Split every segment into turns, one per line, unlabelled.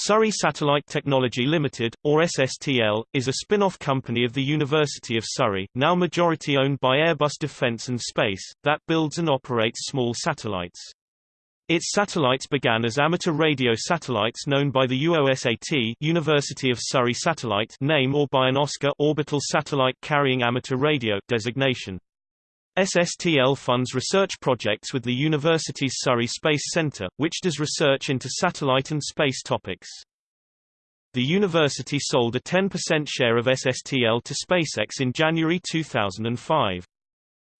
Surrey Satellite Technology Limited, or SSTL, is a spin-off company of the University of Surrey, now majority owned by Airbus Defence and Space, that builds and operates small satellites. Its satellites began as amateur radio satellites known by the UOSAT University of Surrey Satellite name or by an OSCAR Orbital Satellite Carrying Amateur Radio designation. SSTL funds research projects with the university's Surrey Space Centre, which does research into satellite and space topics. The university sold a 10% share of SSTL to SpaceX in January 2005.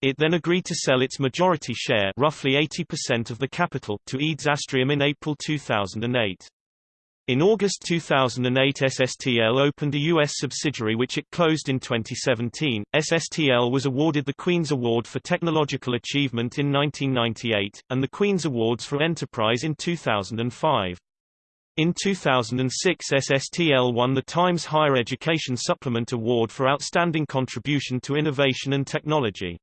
It then agreed to sell its majority share roughly 80% of the capital to EADS Astrium in April 2008. In August 2008 SSTL opened a U.S. subsidiary which it closed in 2017. SSTL was awarded the Queen's Award for Technological Achievement in 1998, and the Queen's Awards for Enterprise in 2005. In 2006 SSTL won the Times Higher Education Supplement Award for Outstanding Contribution to Innovation and Technology.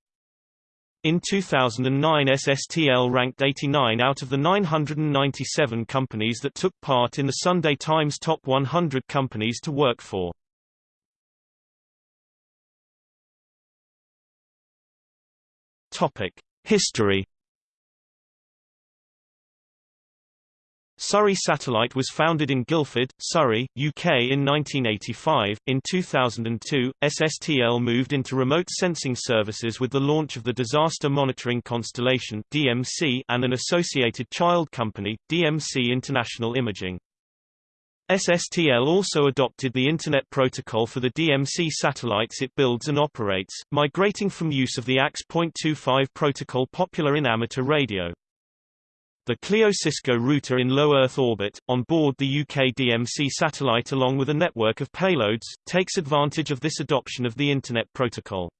In 2009 SSTL ranked 89 out of the 997 companies that took part in the Sunday Times Top 100 Companies to Work For. History Surrey Satellite was founded in Guildford, Surrey, UK in 1985. In 2002, SSTL moved into remote sensing services with the launch of the Disaster Monitoring Constellation (DMC) and an associated child company, DMC International Imaging. SSTL also adopted the Internet Protocol for the DMC satellites it builds and operates, migrating from use of the AX.25 protocol popular in amateur radio. The CLEO Cisco router in low Earth orbit, on board the UK DMC satellite along with a network of payloads, takes advantage of this adoption of the Internet Protocol.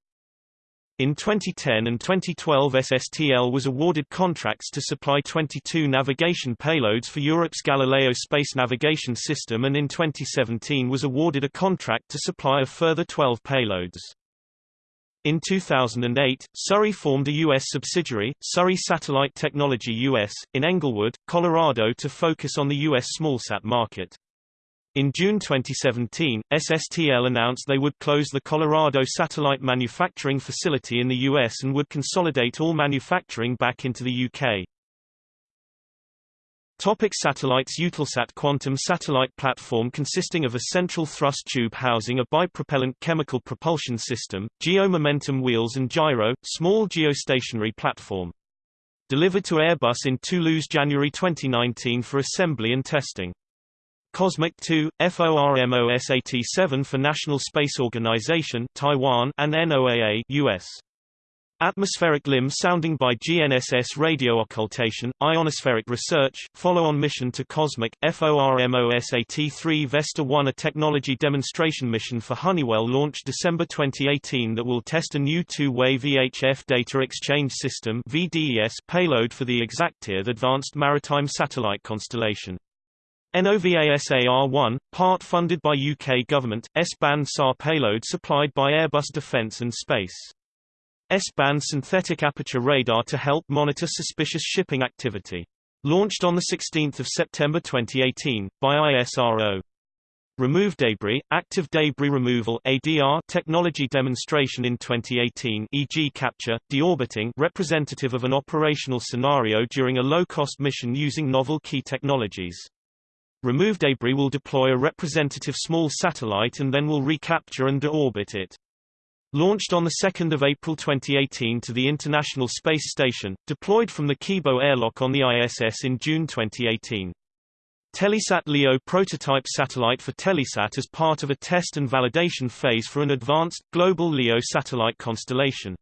In 2010 and 2012 SSTL was awarded contracts to supply 22 navigation payloads for Europe's Galileo space navigation system and in 2017 was awarded a contract to supply a further 12 payloads. In 2008, Surrey formed a U.S. subsidiary, Surrey Satellite Technology US, in Englewood, Colorado to focus on the U.S. smallsat market. In June 2017, SSTL announced they would close the Colorado satellite manufacturing facility in the U.S. and would consolidate all manufacturing back into the U.K. Topic satellites Eutelsat Quantum satellite platform consisting of a central thrust tube housing a bipropellant chemical propulsion system, geo-momentum wheels and gyro, small geostationary platform. Delivered to Airbus in Toulouse January 2019 for assembly and testing. Cosmic 2, FORMOSAT-7 for National Space Organization Taiwan and NOAA US. Atmospheric limb sounding by GNSS radio occultation, ionospheric research, follow-on mission to Cosmic, FORMOSAT-3 Vesta 1 a technology demonstration mission for Honeywell launched December 2018 that will test a new two-way VHF data exchange system VDES payload for the exactEarth the Advanced Maritime Satellite Constellation. NOVASAR-1, part funded by UK government, S-band SAR payload supplied by Airbus Defence and Space. S-band synthetic aperture radar to help monitor suspicious shipping activity. Launched on 16 September 2018, by ISRO. Remove debris, active debris removal ADR technology demonstration in 2018 e.g. capture, deorbiting representative of an operational scenario during a low-cost mission using novel key technologies. Remove debris will deploy a representative small satellite and then will recapture and deorbit it. Launched on 2 April 2018 to the International Space Station, deployed from the Kibo airlock on the ISS in June 2018. Telesat LEO prototype satellite for Telesat as part of a test and validation phase for an advanced, global LEO satellite constellation.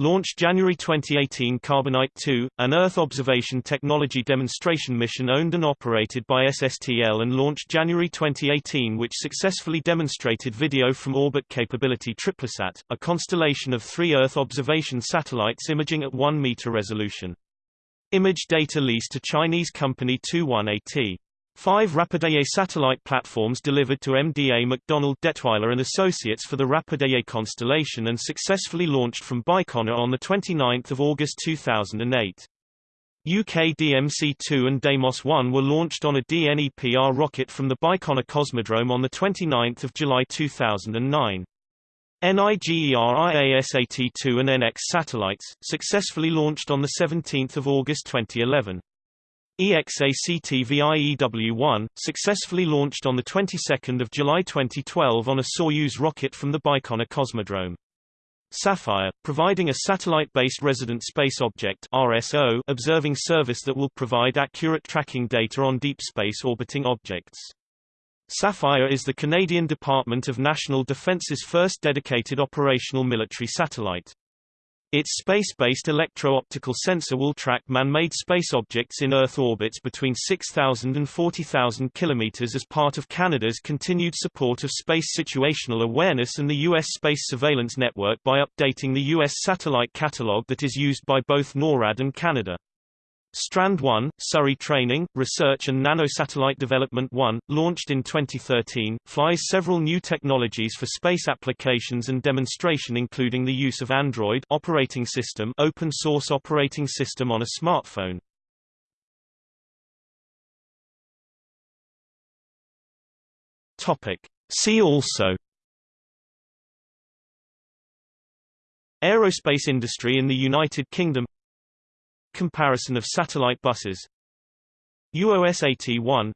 Launched January 2018 Carbonite 2, an Earth observation technology demonstration mission owned and operated by SSTL and launched January 2018 which successfully demonstrated video from orbit capability TripleSat, a constellation of three Earth observation satellites imaging at 1 meter resolution. Image data leased to Chinese company 21AT. Five RapidEye satellite platforms delivered to MDA MacDonald Dettwiler and Associates for the RapidEye constellation and successfully launched from Baikonur on 29 August 2008. UK DMC-2 and Deimos-1 were launched on a DNEPR rocket from the Baikonur Cosmodrome on 29 July 2009. NigeriaSat-2 and NX satellites, successfully launched on 17 August 2011. EXACT-VIEW-1, successfully launched on the 22nd of July 2012 on a Soyuz rocket from the Baikonur Cosmodrome. Sapphire, providing a satellite-based resident space object RSO observing service that will provide accurate tracking data on deep space orbiting objects. Sapphire is the Canadian Department of National Defence's first dedicated operational military satellite. Its space-based electro-optical sensor will track man-made space objects in Earth orbits between 6,000 and 40,000 km as part of Canada's continued support of space situational awareness and the U.S. Space Surveillance Network by updating the U.S. satellite catalog that is used by both NORAD and Canada. Strand 1, Surrey Training, Research and Nanosatellite Development 1, launched in 2013, flies several new technologies for space applications and demonstration including the use of Android operating system open source operating system on a smartphone. Topic. See also Aerospace industry in the United Kingdom Comparison of satellite buses. UOSAT-1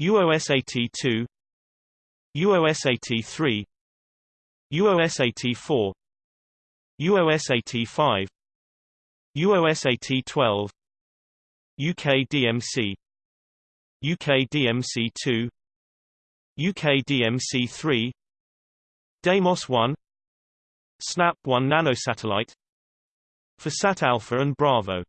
UOSAT-2 UOSAT-3 UOSAT-4 UOSAT-5 UOSAT-12 UK DMC UK DMC-2 UK DMC-3 Deimos-1 SNAP-1 nanosatellite for Sat Alpha and Bravo